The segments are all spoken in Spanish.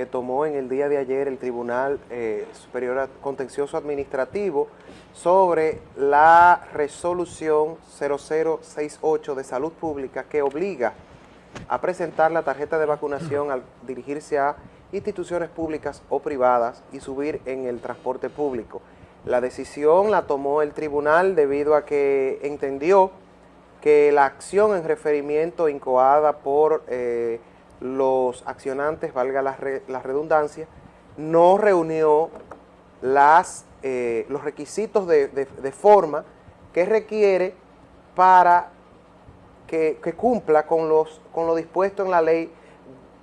que tomó en el día de ayer el Tribunal eh, Superior Contencioso Administrativo sobre la resolución 0068 de Salud Pública que obliga a presentar la tarjeta de vacunación al dirigirse a instituciones públicas o privadas y subir en el transporte público. La decisión la tomó el tribunal debido a que entendió que la acción en referimiento incoada por eh, los accionantes, valga la, redundancia, no reunió las, eh, los requisitos de, forma que requiere para que, cumpla con, los, con lo dispuesto en la ley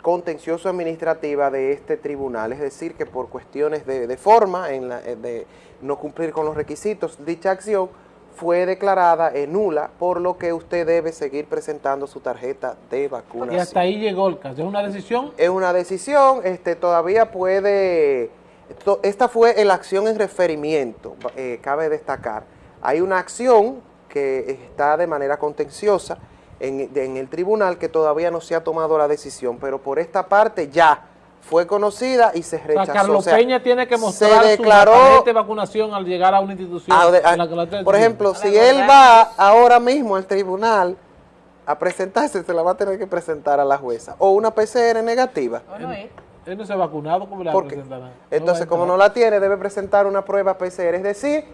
contencioso administrativa de este tribunal, es decir, que por cuestiones de, forma, en la, eh, de no cumplir con los requisitos, dicha acción fue declarada nula, por lo que usted debe seguir presentando su tarjeta de vacunación. Y hasta ahí llegó el caso. ¿Es una decisión? Es una decisión, este, todavía puede... esta fue la acción en referimiento, eh, cabe destacar. Hay una acción que está de manera contenciosa en, en el tribunal que todavía no se ha tomado la decisión, pero por esta parte ya fue conocida y se rechazó. Carlos Peña tiene que mostrar su de vacunación al llegar a una institución. por ejemplo, si él va ahora mismo al tribunal a presentarse, se la va a tener que presentar a la jueza. O una PCR negativa. él, no se ha vacunado, ¿cómo le va a presentar? Entonces, como no la tiene, debe presentar una prueba PCR. Es decir,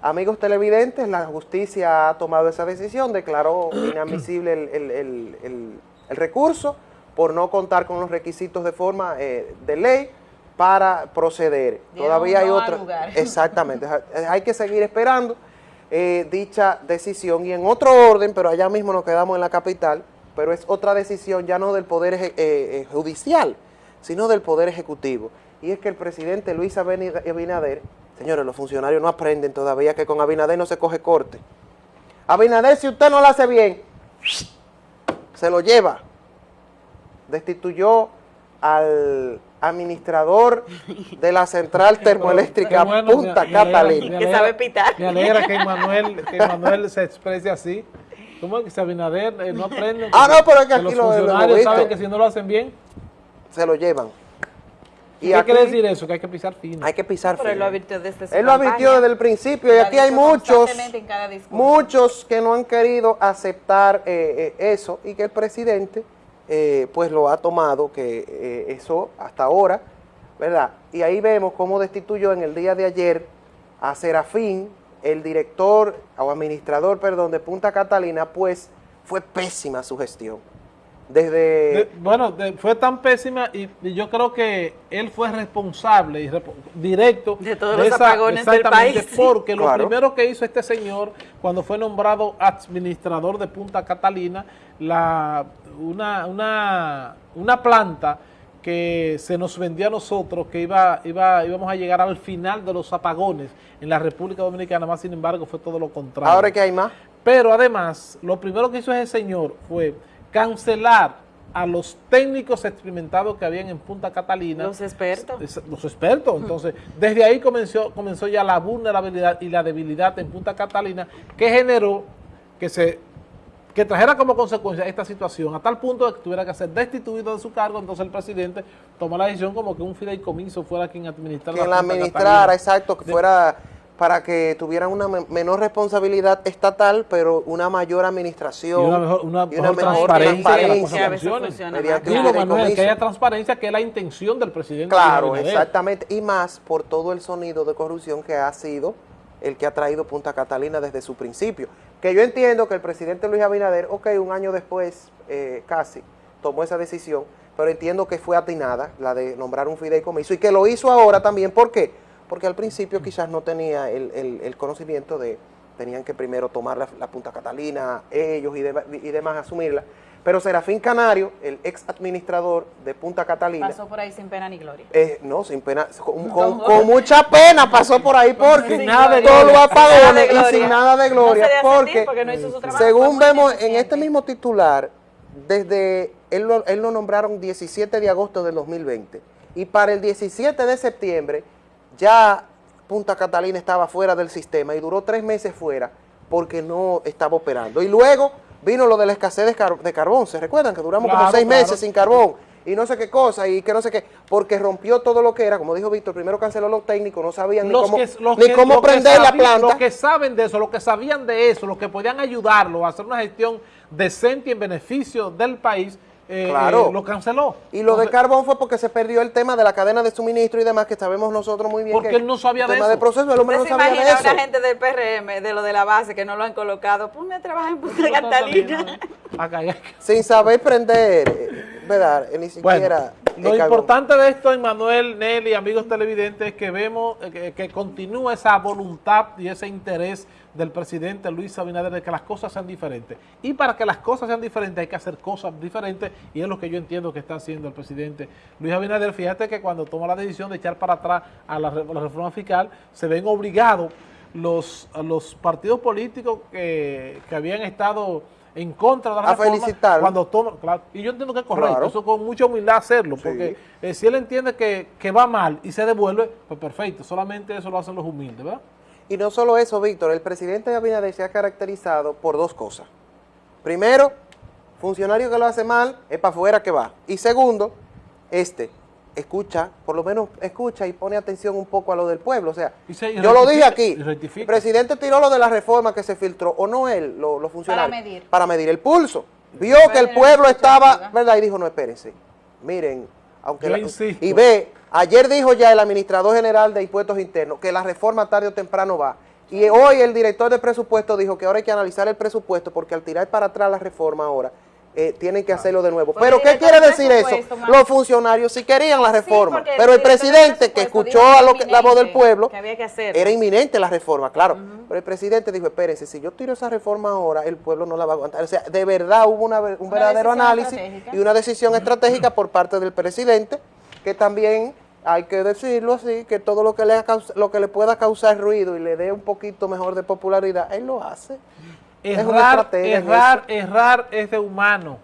amigos televidentes, la justicia ha tomado esa decisión, declaró inadmisible el recurso por no contar con los requisitos de forma eh, de ley para proceder. Todavía hay otro... Exactamente, hay que seguir esperando eh, dicha decisión y en otro orden, pero allá mismo nos quedamos en la capital, pero es otra decisión ya no del Poder eh, Judicial, sino del Poder Ejecutivo. Y es que el presidente Luis Abinader, señores, los funcionarios no aprenden todavía que con Abinader no se coge corte. Abinader, si usted no lo hace bien, se lo lleva destituyó al administrador de la central termoeléctrica Punta Catalina. Que sabe pitar. Me alegra que Manuel, que se exprese así. ¿Cómo es que Abinader eh, no aprende? Ah, no, pero es que aquí los funcionarios saben que si no lo hacen bien, se lo llevan. ¿Y qué quiere decir eso? Que hay que pisar fino. Hay que pisar fino. Pero él lo advirtió desde Él lo advirtió desde el principio y aquí hay muchos, muchos que no han querido aceptar eh, eh, eso y que el presidente eh, pues lo ha tomado, que eh, eso hasta ahora, ¿verdad? Y ahí vemos cómo destituyó en el día de ayer a Serafín, el director o administrador, perdón, de Punta Catalina, pues fue pésima su gestión. Desde... bueno, fue tan pésima y, yo creo que él fue responsable y directo de todos los apagones del país. Porque lo primero que hizo este señor cuando fue nombrado administrador de Punta Catalina, la, una, una, una planta que se nos vendió a nosotros que iba, iba, íbamos a llegar al final de los apagones en la República Dominicana, más sin embargo fue todo lo contrario. ¿Ahora que hay más? Pero además, lo primero que hizo ese señor fue cancelar a los técnicos experimentados que habían en Punta Catalina. Los expertos. Los expertos. Entonces, desde ahí comenzó, comenzó ya la vulnerabilidad y la debilidad en Punta Catalina que generó que se que trajera como consecuencia esta situación a tal punto de que tuviera que ser destituido de su cargo, entonces el presidente tomó la decisión como que un fideicomiso fuera quien administrara quien la, administrara, exacto, que fuera para que tuvieran una menor responsabilidad estatal, pero una mayor administración. Y una mejor, una, transparencia. Digo, Manuel, que haya transparencia, que es la intención del presidente. Claro, exactamente. Y más por todo el sonido de corrupción que ha sido el que ha traído Punta Catalina desde su principio. Que yo entiendo que el presidente Luis Abinader, ok, un año después, eh, casi, tomó esa decisión, pero entiendo que fue atinada, la de nombrar un fideicomiso, y que lo hizo ahora también, ¿por qué? Porque al principio quizás no tenía el, conocimiento de, tenían que primero tomar la, Punta Catalina, ellos y, y, demás, asumirla. Pero Serafín Canario, el ex administrador de Punta Catalina... Pasó por ahí sin pena ni gloria. Eh, no, sin pena, con, mucha pena pasó por ahí porque nada de todo lo apagones y sin nada de gloria. porque, según vemos en este mismo titular, desde él él lo nombraron 17 de agosto del 2020 y para el 17 de septiembre ya Punta Catalina estaba fuera del sistema y duró tres meses fuera porque no estaba operando. Y luego vino lo de la escasez de, carbón, ¿se recuerdan? Que duramos como seis meses sin carbón. y no sé qué cosa, y que no sé qué, porque rompió todo lo que era, como dijo Víctor, primero canceló los técnicos, no sabían ni cómo, que, ni cómo prender la sabi- planta. Los que saben de eso, los que sabían de eso, los que podían ayudarlo a hacer una gestión decente y en beneficio del país, eh, Claro. eh, lo canceló. Y lo de Entonces, Carbón fue porque se perdió el tema de la cadena de suministro y demás, que sabemos nosotros muy bien. Porque que él no sabía el de tema eso. de proceso, el hombre no ¿Usted se sabía de imagina eso. a una gente del PRM, de lo de la base, que no lo han colocado? Ponme a trabajar en Punta Catalina. Catalina, acá, acá. Sin saber prender, eh, Bueno, lo importante de esto, Emanuel, Nelly, amigos televidentes, es que vemos eh, que, que continúa esa voluntad y ese interés del presidente Luis Abinader de que las cosas sean diferentes. Y para que las cosas sean diferentes hay que hacer cosas diferentes y es lo que yo entiendo que está haciendo el presidente Luis Abinader. Fíjate que cuando toma la decisión de echar para atrás a la, la reforma fiscal, se ven obligados los, los partidos políticos que, que habían estado en contra de la A reforma felicitarlo. cuando toma, claro, y yo entiendo que es correcto, Claro. eso con mucha humildad hacerlo, Sí. porque eh, si él entiende que, que va mal y se devuelve, pues perfecto, solamente eso lo hacen los humildes, ¿verdad? Y no solo eso, Víctor, el presidente Abinader se ha caracterizado por dos cosas. Primero, funcionario que lo hace mal, es para afuera que va. Y segundo, este, escucha, por lo menos escucha y pone atención un poco a lo del pueblo. O sea, se- yo lo dije aquí, el presidente tiró lo de la reforma que se filtró, o no él, lo- los funcionarios. Para medir. Para medir el pulso. Vio que el pueblo estaba. ¿verdad? Y dijo, no, espérense, miren, aunque... La- y ve, ayer dijo ya el administrador general de impuestos internos que la reforma tarde o temprano va. Y hoy el director de presupuesto dijo que ahora hay que analizar el presupuesto porque al tirar para atrás la reforma ahora, eh, tienen que hacerlo de nuevo. Pero ¿qué quiere de decir eso? Los funcionarios sí querían la reforma, pero el presidente que escuchó a lo que, la voz del pueblo, que había que hacerlo. era inminente la reforma, claro. Pero el presidente dijo, espérense, si yo tiro esa reforma ahora, el pueblo no la va a aguantar. O sea, de verdad hubo una, un Una verdadero análisis y una decisión estratégica por parte del presidente, que también hay que decirlo así, que todo lo que le, lo que le pueda causar ruido y le dé un poquito mejor de popularidad, él lo hace. Es Errar, errar, errar es de humano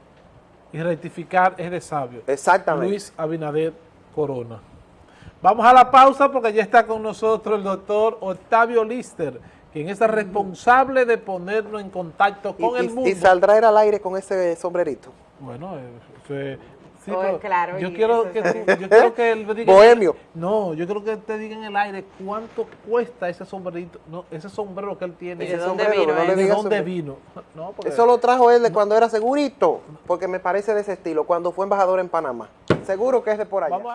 y rectificar es de sabio. Exactamente. Luis Abinader Corona. Vamos a la pausa porque ya está con nosotros el doctor Octavio Lister, quien es el responsable de ponernos en contacto Y, con el y- mundo. y saldrá él al aire con ese sombrerito. Bueno, eh, eh, sí, Oh, claro, yo quiero que tú- yo quiero que él me diga- Bohemio. No, yo creo que te diga en el aire cuánto cuesta ese sombrerito, no, ese sombrero que él tiene. ¿Y de dónde vino no? ¿De dónde sombrero. vino? No, porque- Eso lo trajo él de cuando era segurito, porque me parece de ese estilo, cuando fue embajador en Panamá. Seguro que es de por allá. Vamos a-